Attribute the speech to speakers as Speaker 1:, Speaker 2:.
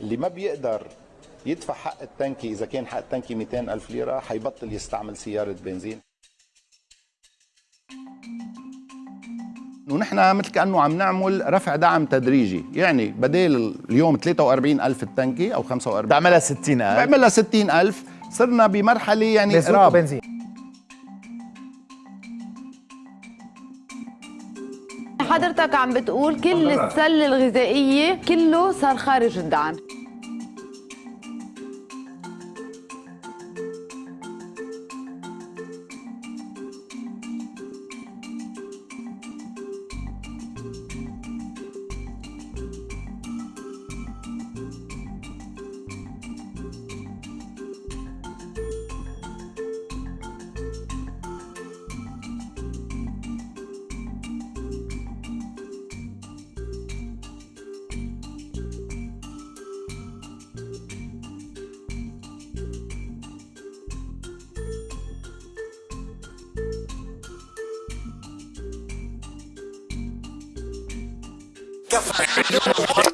Speaker 1: اللي ما بيقدر يدفع حق التنكي إذا كان حق التنكي 200 ألف ليرة حيبطل يستعمل سيارة بنزين. ونحن مثل كأنه عم نعمل رفع دعم تدريجي. يعني بدل اليوم 43 ألف التنكي أو 45
Speaker 2: بعملها 60 ألف.
Speaker 1: بعملها 60 ألف. صرنا بمرحلة يعني
Speaker 2: مازوت
Speaker 3: حضرتك عم بتقول كل السله الغذائية كله صار خارج الدعم.
Speaker 4: Gaffa.